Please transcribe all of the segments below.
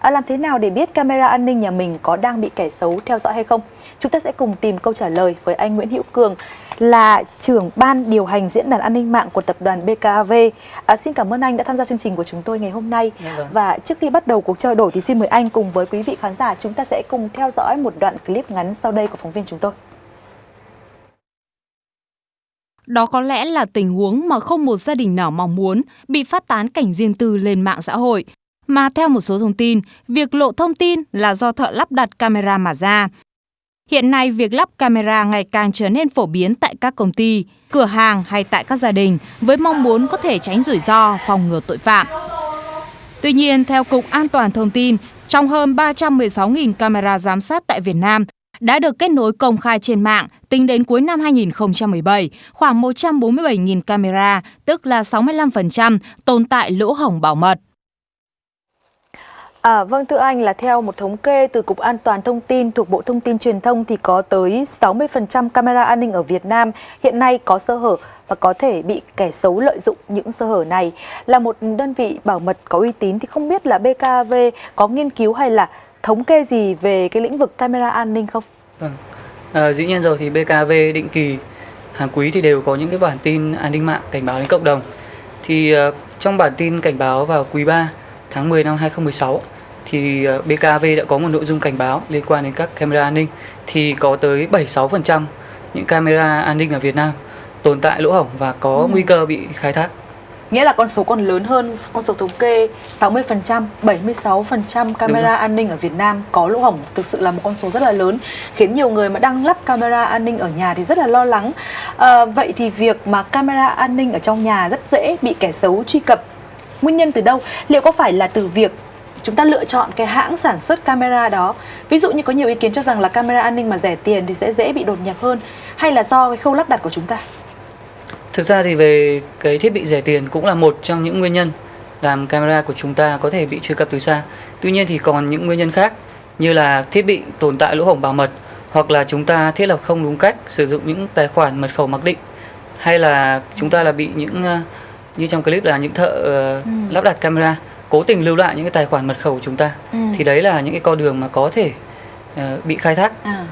À, làm thế nào để biết camera an ninh nhà mình có đang bị kẻ xấu theo dõi hay không? Chúng ta sẽ cùng tìm câu trả lời với anh Nguyễn Hữu Cường là trưởng ban điều hành diễn đàn an ninh mạng của tập đoàn BKAV. À, xin cảm ơn anh đã tham gia chương trình của chúng tôi ngày hôm nay. Dạ vâng. Và trước khi bắt đầu cuộc trao đổi thì xin mời anh cùng với quý vị khán giả chúng ta sẽ cùng theo dõi một đoạn clip ngắn sau đây của phóng viên chúng tôi. Đó có lẽ là tình huống mà không một gia đình nào mong muốn bị phát tán cảnh riêng tư lên mạng xã hội. Mà theo một số thông tin, việc lộ thông tin là do thợ lắp đặt camera mà ra. Hiện nay, việc lắp camera ngày càng trở nên phổ biến tại các công ty, cửa hàng hay tại các gia đình với mong muốn có thể tránh rủi ro, phòng ngừa tội phạm. Tuy nhiên, theo Cục An toàn Thông tin, trong hơn 316.000 camera giám sát tại Việt Nam đã được kết nối công khai trên mạng tính đến cuối năm 2017, khoảng 147.000 camera, tức là 65% tồn tại lỗ hổng bảo mật. À, vâng thưa anh là theo một thống kê từ Cục An toàn Thông tin thuộc Bộ Thông tin Truyền thông thì có tới 60% camera an ninh ở Việt Nam hiện nay có sơ hở và có thể bị kẻ xấu lợi dụng những sơ hở này. Là một đơn vị bảo mật có uy tín thì không biết là BKV có nghiên cứu hay là thống kê gì về cái lĩnh vực camera an ninh không? Vâng. À, dĩ nhiên rồi thì BKV định kỳ hàng quý thì đều có những cái bản tin an ninh mạng cảnh báo đến cộng đồng. Thì uh, trong bản tin cảnh báo vào quý 3 tháng 10 năm 2016 thì uh, BKV đã có một nội dung cảnh báo liên quan đến các camera an ninh thì có tới 76% những camera an ninh ở Việt Nam tồn tại lỗ hổng và có ừ. nguy cơ bị khai thác. Nghĩa là con số còn lớn hơn con số thống kê 60%, 76% camera an ninh ở Việt Nam có lỗ hổng thực sự là một con số rất là lớn khiến nhiều người mà đang lắp camera an ninh ở nhà thì rất là lo lắng. À, vậy thì việc mà camera an ninh ở trong nhà rất dễ bị kẻ xấu truy cập nguyên nhân từ đâu? Liệu có phải là từ việc chúng ta lựa chọn cái hãng sản xuất camera đó ví dụ như có nhiều ý kiến cho rằng là camera an ninh mà rẻ tiền thì sẽ dễ bị đột nhập hơn, hay là do cái khâu lắp đặt của chúng ta Thực ra thì về cái thiết bị rẻ tiền cũng là một trong những nguyên nhân làm camera của chúng ta có thể bị truy cập từ xa. Tuy nhiên thì còn những nguyên nhân khác như là thiết bị tồn tại lỗ hổng bảo mật hoặc là chúng ta thiết lập không đúng cách sử dụng những tài khoản mật khẩu mặc định, hay là chúng ta là bị những ờ, như trong clip là những thợ uh, ừ. lắp đặt camera cố tình lưu lại những cái tài khoản mật khẩu của chúng ta ừ. thì đấy là những cái con đường mà có thể uh, bị khai thác. À.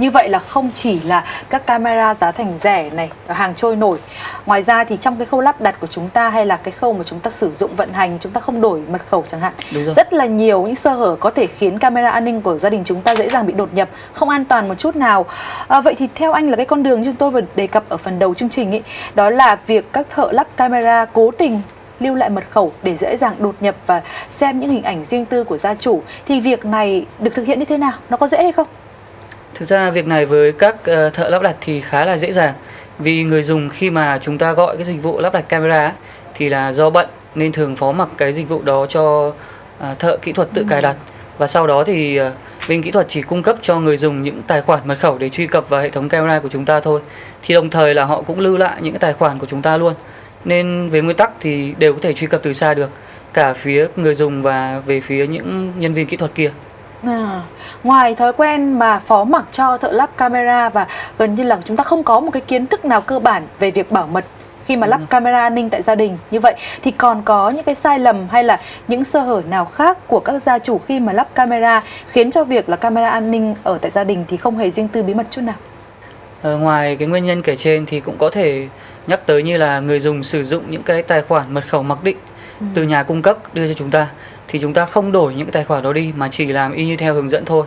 Như vậy là không chỉ là các camera giá thành rẻ này, hàng trôi nổi. Ngoài ra thì trong cái khâu lắp đặt của chúng ta hay là cái khâu mà chúng ta sử dụng vận hành, chúng ta không đổi mật khẩu chẳng hạn. Rất là nhiều những sơ hở có thể khiến camera an ninh của gia đình chúng ta dễ dàng bị đột nhập, không an toàn một chút nào. À, vậy thì theo anh là cái con đường chúng tôi vừa đề cập ở phần đầu chương trình ấy, đó là việc các thợ lắp camera cố tình lưu lại mật khẩu để dễ dàng đột nhập và xem những hình ảnh riêng tư của gia chủ thì việc này được thực hiện như thế nào? Nó có dễ hay không? Thực ra việc này với các ờ, thợ lắp đặt thì khá là dễ dàng. Vì người dùng khi mà chúng ta gọi cái dịch vụ lắp đặt camera thì là do bận nên thường phó mặc cái dịch vụ đó cho ờ, thợ kỹ thuật tự cài đặt. Và sau đó thì ờ, bên kỹ thuật chỉ cung cấp cho người dùng những tài khoản mật khẩu để truy cập vào hệ thống camera của chúng ta thôi. Thì đồng thời là họ cũng lưu lại những cái tài khoản của chúng ta luôn. Nên về nguyên tắc thì đều có thể truy cập từ xa được cả phía người dùng và về phía những nhân viên kỹ thuật kia À, ngoài thói quen mà phó mặc cho thợ lắp camera và gần như là chúng ta không có một cái kiến thức nào cơ bản về việc bảo mật khi mà lắp camera an ninh tại gia đình như vậy thì còn có những cái sai lầm hay là những sơ hở nào khác của các gia chủ khi mà lắp camera khiến cho việc là camera an ninh ở tại gia đình thì không hề riêng tư bí mật chút nào? À, ngoài cái nguyên nhân kể trên thì cũng có thể nhắc tới như là người dùng sử dụng những cái tài khoản mật khẩu mặc định ừ. từ nhà cung cấp đưa cho chúng ta thì chúng ta không đổi những cái tài khoản đó đi mà chỉ làm y như theo hướng dẫn thôi.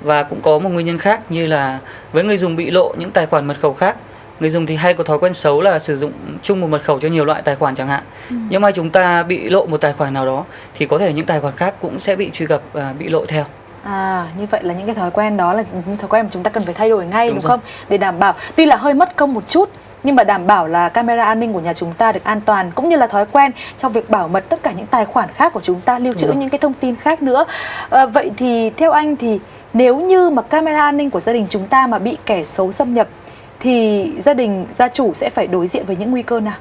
Và cũng có một nguyên nhân khác như là với người dùng bị lộ những tài khoản mật khẩu khác người dùng thì hay có thói quen xấu là sử dụng chung một mật khẩu cho nhiều loại tài khoản chẳng hạn. Ừ. nhưng mà chúng ta bị lộ một tài khoản nào đó thì có thể những tài khoản khác cũng sẽ bị truy cập và bị lộ theo. À, như vậy là những cái thói quen đó là những thói quen mà chúng ta cần phải thay đổi ngay đúng, đúng không? Để đảm bảo. Tuy là hơi mất công một chút nhưng mà đảm bảo là camera an ninh của nhà chúng ta được an toàn cũng như là thói quen trong việc bảo mật tất cả những tài khoản khác của chúng ta lưu trữ những cái thông tin khác nữa. À, vậy thì theo anh thì nếu như mà camera an ninh của gia đình chúng ta mà bị kẻ xấu xâm nhập thì gia đình gia chủ sẽ phải đối diện với những nguy cơ nào?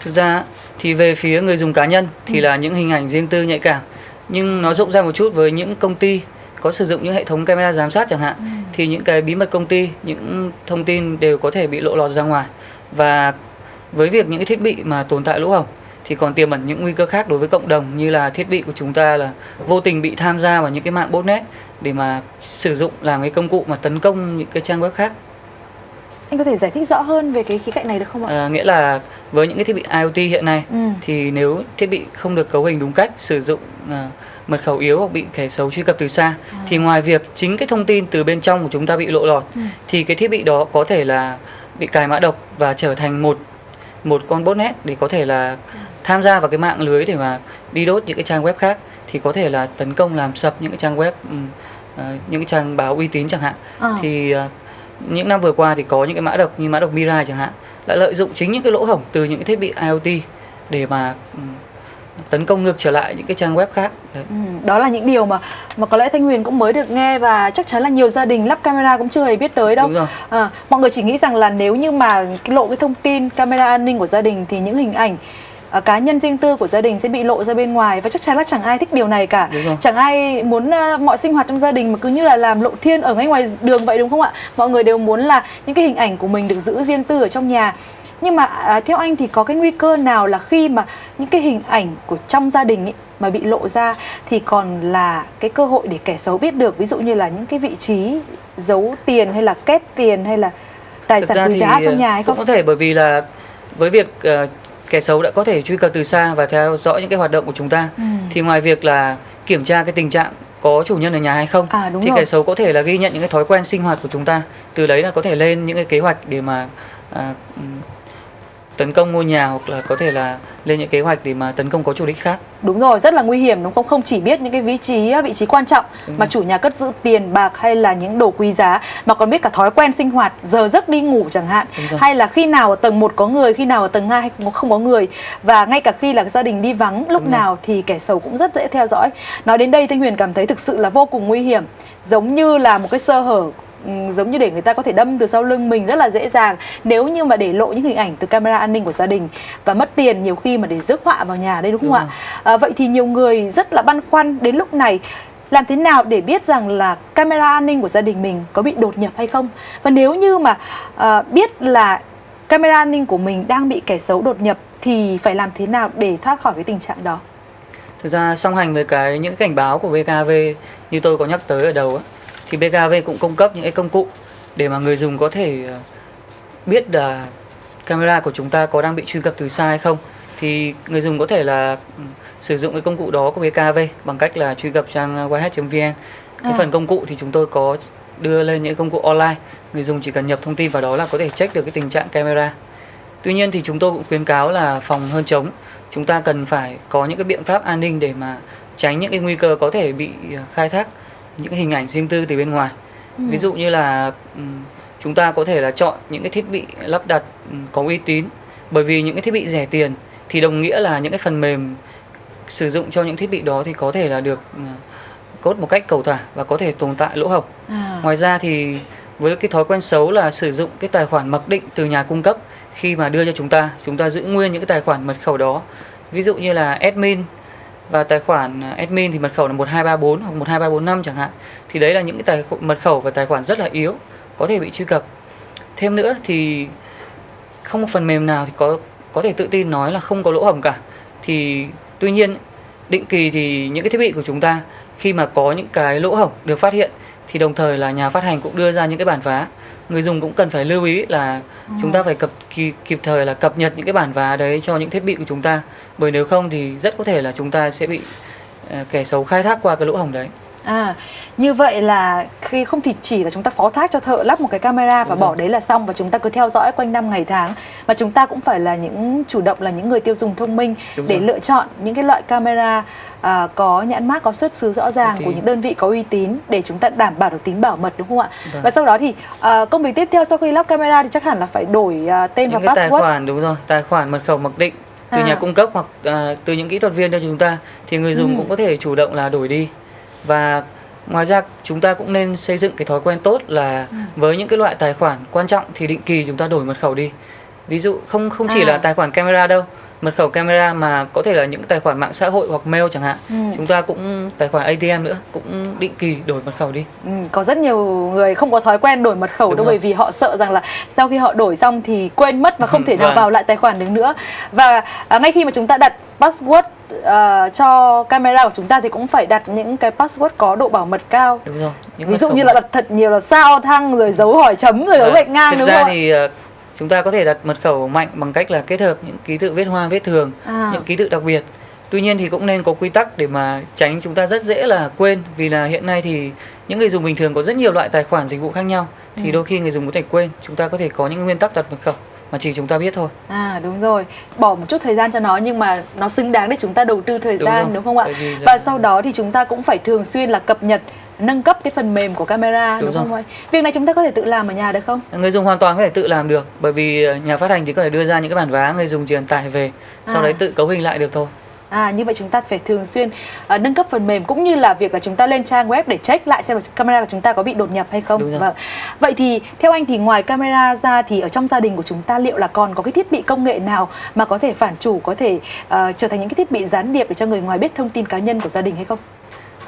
Thực ra thì về phía người dùng cá nhân thì ừ. là những hình ảnh riêng tư nhạy cảm. Nhưng nó rộng ra một chút với những công ty có sử dụng những hệ thống camera giám sát chẳng hạn. Ừ thì những cái bí mật công ty, những thông tin đều có thể bị lộ lọt ra ngoài và với việc những cái thiết bị mà tồn tại lỗ hổng thì còn tiềm ẩn những nguy cơ khác đối với cộng đồng, như là thiết bị của chúng ta là vô tình bị tham gia vào những cái mạng botnet để mà sử dụng làm cái công cụ mà tấn công những cái trang web khác. Anh có thể giải thích rõ hơn về cái khía cạnh này được không ạ? À, nghĩa là với những cái thiết bị IoT hiện nay Ừ. thì nếu thiết bị không được cấu hình đúng cách, sử dụng à, mật khẩu yếu hoặc bị kẻ xấu truy cập từ xa À. thì ngoài việc chính cái thông tin từ bên trong của chúng ta bị lộ lọt Ừ. thì cái thiết bị đó có thể là bị cài mã độc và trở thành một một con botnet để có thể là tham gia vào cái mạng lưới để mà đi đốt những cái trang web khác thì có thể là tấn công làm sập những cái trang web ừm, à, những cái trang báo uy tín chẳng hạn À. thì à, những năm vừa qua thì có những cái mã độc như mã độc Mirai chẳng hạn đã lợi dụng chính những cái lỗ hổng từ những cái thiết bị IoT để mà ừm, tấn công ngược trở lại những cái trang web khác Đấy. Ừ, đó là những điều mà mà có lẽ Thanh Huyền cũng mới được nghe và chắc chắn là nhiều gia đình lắp camera cũng chưa hề biết tới đâu. Đúng rồi. À, mọi người chỉ nghĩ rằng là nếu như mà lộ cái thông tin camera an ninh của gia đình thì những hình ảnh à, cá nhân riêng tư của gia đình sẽ bị lộ ra bên ngoài và chắc chắn là chẳng ai thích điều này cả. Chẳng ai muốn à, mọi sinh hoạt trong gia đình mà cứ như là làm lộ thiên ở ngay ngoài đường vậy đúng không ạ? Mọi người đều muốn là những cái hình ảnh của mình được giữ riêng tư ở trong nhà. Nhưng mà à, theo anh thì có cái nguy cơ nào là khi mà những cái hình ảnh của trong gia đình ấy, mà bị lộ ra thì còn là cái cơ hội để kẻ xấu biết được ví dụ như là những cái vị trí giấu tiền hay là kết tiền hay là tài Thực sản quý giá trong nhà hay cũng không? có thể bởi vì là với việc ờ, kẻ xấu đã có thể truy cập từ xa và theo dõi những cái hoạt động của chúng ta Ừ. thì ngoài việc là kiểm tra cái tình trạng có chủ nhân ở nhà hay không À, đúng thì rồi. kẻ xấu có thể là ghi nhận những cái thói quen sinh hoạt của chúng ta từ đấy là có thể lên những cái kế hoạch để mà à, tấn công ngôi nhà hoặc là có thể là lên những kế hoạch để mà tấn công có chủ đích khác Đúng rồi, rất là nguy hiểm đúng không? Không chỉ biết những cái vị trí vị trí quan trọng Đúng mà rồi. chủ nhà cất giữ tiền bạc hay là những đồ quý giá mà còn biết cả thói quen sinh hoạt, giờ giấc đi ngủ chẳng hạn, rồi. hay là khi nào ở tầng 1 có người, khi nào ở tầng 2 không không có người và ngay cả khi là gia đình đi vắng lúc Đúng rồi. nào thì kẻ xấu cũng rất dễ theo dõi. Nói đến đây Thanh Huyền cảm thấy thực sự là vô cùng nguy hiểm, giống như là một cái sơ hở giống như để người ta có thể đâm từ sau lưng mình rất là dễ dàng. Nếu như mà để lộ những hình ảnh từ camera an ninh của gia đình và mất tiền nhiều khi mà để rước họa vào nhà đây đúng không Đúng ạ? À, vậy thì nhiều người rất là băn khoăn đến lúc này làm thế nào để biết rằng là camera an ninh của gia đình mình có bị đột nhập hay không? Và nếu như mà à, biết là camera an ninh của mình đang bị kẻ xấu đột nhập thì phải làm thế nào để thoát khỏi cái tình trạng đó? Thực ra song hành với cái những cảnh báo của BKV như tôi có nhắc tới ở đầu á, thì BKV cũng cung cấp những cái công cụ để mà người dùng có thể ờ, biết là camera của chúng ta có đang bị truy cập từ xa hay không. Thì người dùng có thể là ừ, sử dụng cái công cụ đó của BKV bằng cách là truy cập trang yh.vn. Cái À. phần công cụ thì chúng tôi có đưa lên những công cụ online. Người dùng chỉ cần nhập thông tin vào đó là có thể check được cái tình trạng camera. Tuy nhiên thì chúng tôi cũng khuyến cáo là phòng hơn chống. Chúng ta cần phải có những cái biện pháp an ninh để mà tránh những cái nguy cơ có thể bị ờ, khai thác những cái hình ảnh riêng tư từ bên ngoài. Ví dụ như là ừm, chúng ta có thể là chọn những cái thiết bị lắp đặt ừm, có uy tín. Bởi vì những cái thiết bị rẻ tiền thì đồng nghĩa là những cái phần mềm sử dụng cho những thiết bị đó thì có thể là được ờ, code một cách cầu thả và có thể tồn tại lỗ hổng. à, Ngoài ra thì với cái thói quen xấu là sử dụng cái tài khoản mặc định từ nhà cung cấp khi mà đưa cho chúng ta, chúng ta giữ nguyên những cái tài khoản mật khẩu đó. Ví dụ như là admin và tài khoản à, admin thì mật khẩu là 1234 hoặc 12345 chẳng hạn. Thì đấy là những cái tài khoản mật khẩu và tài khoản rất là yếu, có thể bị truy cập. Thêm nữa thì không một phần mềm nào thì có có thể tự tin nói là không có lỗ hổng cả. Thì tuy nhiên, định kỳ thì những cái thiết bị của chúng ta khi mà có những cái lỗ hổng được phát hiện thì đồng thời là nhà phát hành cũng đưa ra những cái bản vá người dùng cũng cần phải lưu ý là chúng ta phải cập kịp, kịp thời là cập nhật những cái bản vá đấy cho những thiết bị của chúng ta. Bởi nếu không thì rất có thể là chúng ta sẽ bị ờ, kẻ xấu khai thác qua cái lỗ hổng đấy À, như vậy là khi không thì chỉ là chúng ta phó thác cho thợ lắp một cái camera và Đúng bỏ rồi. đấy là xong và chúng ta cứ theo dõi quanh năm ngày tháng mà chúng ta cũng phải là những chủ động là những người tiêu dùng thông minh Đúng để rồi. lựa chọn những cái loại camera à, có nhãn mác có xuất xứ rõ ràng Uy của những đơn vị có uy tín để chúng ta đảm bảo được tính bảo mật đúng không ạ? Vâng. Và sau đó thì à, công việc tiếp theo sau khi lắp camera thì chắc hẳn là phải đổi à, tên những và cái tài password. khoản đúng rồi tài khoản mật khẩu mặc định từ À. nhà cung cấp hoặc à, từ những kỹ thuật viên cho chúng ta thì người dùng Ừ. cũng có thể chủ động là đổi đi và ngoài ra chúng ta cũng nên xây dựng cái thói quen tốt là Ừ. với những cái loại tài khoản quan trọng thì định kỳ chúng ta đổi mật khẩu đi ví dụ không không chỉ À. là tài khoản camera đâu mật khẩu camera mà có thể là những tài khoản mạng xã hội hoặc mail chẳng hạn ừ. chúng ta cũng tài khoản ATM nữa cũng định kỳ đổi mật khẩu đi ừ, có rất nhiều người không có thói quen đổi mật khẩu Đúng đâu rồi. bởi vì họ sợ rằng là sau khi họ đổi xong thì quên mất và không thể nào vâng. vào lại tài khoản được nữa và à, ngay khi mà chúng ta đặt password uh, cho camera của chúng ta thì cũng phải đặt những cái password có độ bảo mật cao. Đúng rồi những ví dụ như là đặt thật nhiều là sao thăng rồi dấu hỏi chấm rồi dấu gạch ngang thực ra thì uh, chúng ta có thể đặt mật khẩu mạnh bằng cách là kết hợp những ký tự viết hoa viết thường à. những ký tự đặc biệt. Tuy nhiên thì cũng nên có quy tắc để mà tránh chúng ta rất dễ là quên vì là hiện nay thì những người dùng bình thường có rất nhiều loại tài khoản dịch vụ khác nhau thì ừ. đôi khi người dùng có thể quên. Chúng ta có thể có những nguyên tắc đặt mật khẩu mà chỉ chúng ta biết thôi. À đúng rồi. Bỏ một chút thời gian cho nó nhưng mà nó xứng đáng để chúng ta đầu tư thời đúng gian rồi. đúng không ạ? Và sau đó thì chúng ta cũng phải thường xuyên là cập nhật nâng cấp cái phần mềm của camera đúng, đúng không ạ? Việc này chúng ta có thể tự làm ở nhà được không? Người dùng hoàn toàn có thể tự làm được bởi vì nhà phát hành chỉ có thể đưa ra những cái bản vá người dùng truyền tải về sau à. đấy tự cấu hình lại được thôi À như vậy chúng ta phải thường xuyên uh, nâng cấp phần mềm cũng như là việc là chúng ta lên trang web để check lại xem camera của chúng ta có bị đột nhập hay không. Vâng. Vậy thì theo anh thì ngoài camera ra thì ở trong gia đình của chúng ta liệu là còn có cái thiết bị công nghệ nào mà có thể phản chủ có thể uh, trở thành những cái thiết bị gián điệp để cho người ngoài biết thông tin cá nhân của gia đình hay không?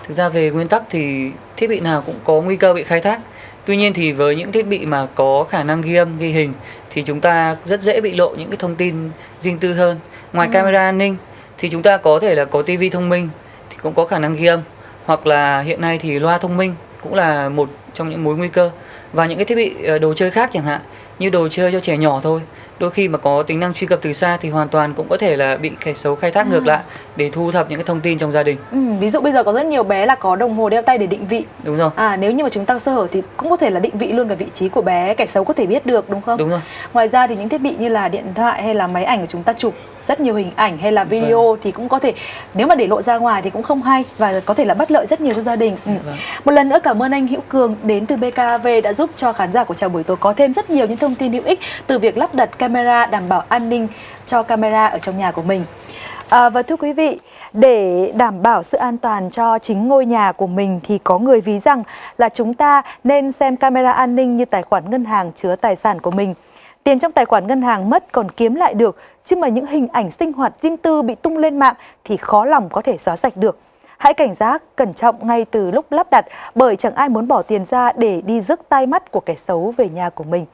Thực ra về nguyên tắc thì thiết bị nào cũng có nguy cơ bị khai thác. Tuy nhiên thì với những thiết bị mà có khả năng ghi âm, ghi hình thì chúng ta rất dễ bị lộ những cái thông tin riêng tư hơn. Ngoài ừ. camera an ninh thì chúng ta có thể là có tivi thông minh thì cũng có khả năng ghi âm. Hoặc là hiện nay thì loa thông minh cũng là một trong những mối nguy cơ. Và những cái thiết bị ờ, đồ chơi khác chẳng hạn, như đồ chơi cho trẻ nhỏ thôi đôi khi mà có tính năng truy cập từ xa thì hoàn toàn cũng có thể là bị kẻ xấu khai thác ừ. ngược lại để thu thập những cái thông tin trong gia đình. Ừ, ví dụ bây giờ có rất nhiều bé là có đồng hồ đeo tay để định vị. Đúng rồi. À nếu như mà chúng ta sơ hở thì cũng có thể là định vị luôn cả vị trí của bé, kẻ xấu có thể biết được đúng không? Đúng rồi. Ngoài ra thì những thiết bị như là điện thoại hay là máy ảnh của chúng ta chụp rất nhiều hình ảnh hay là video vâng. thì cũng có thể nếu mà để lộ ra ngoài thì cũng không hay và có thể là bất lợi rất nhiều cho gia đình. Ừ. Vâng. Một lần nữa cảm ơn anh Hữu Cường đến từ BKV đã giúp cho khán giả của chào buổi tối có thêm rất nhiều những thông tin hữu ích từ việc lắp đặt camera đảm bảo an ninh cho camera ở trong nhà của mình. À, và thưa quý vị, để đảm bảo sự an toàn cho chính ngôi nhà của mình thì có người ví rằng là chúng ta nên xem camera an ninh như tài khoản ngân hàng chứa tài sản của mình. Tiền trong tài khoản ngân hàng mất còn kiếm lại được, chứ mà những hình ảnh sinh hoạt riêng tư bị tung lên mạng thì khó lòng có thể xóa sạch được. Hãy cảnh giác, cẩn trọng ngay từ lúc lắp đặt bởi chẳng ai muốn bỏ tiền ra để đi rước tai mắt của kẻ xấu về nhà của mình.